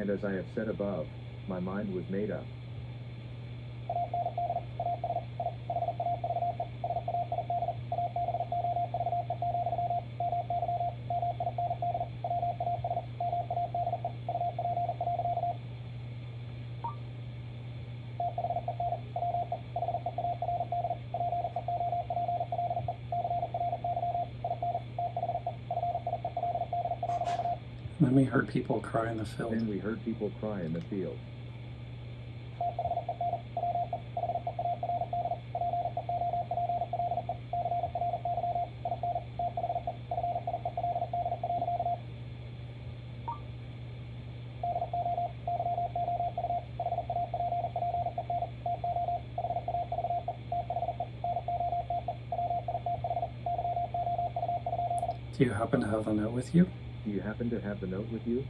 And as I have said above, my mind was made up. Then we heard people cry in the field. Then we heard people cry in the field. Do you happen to have a note with you? Do you happen to have the note with you?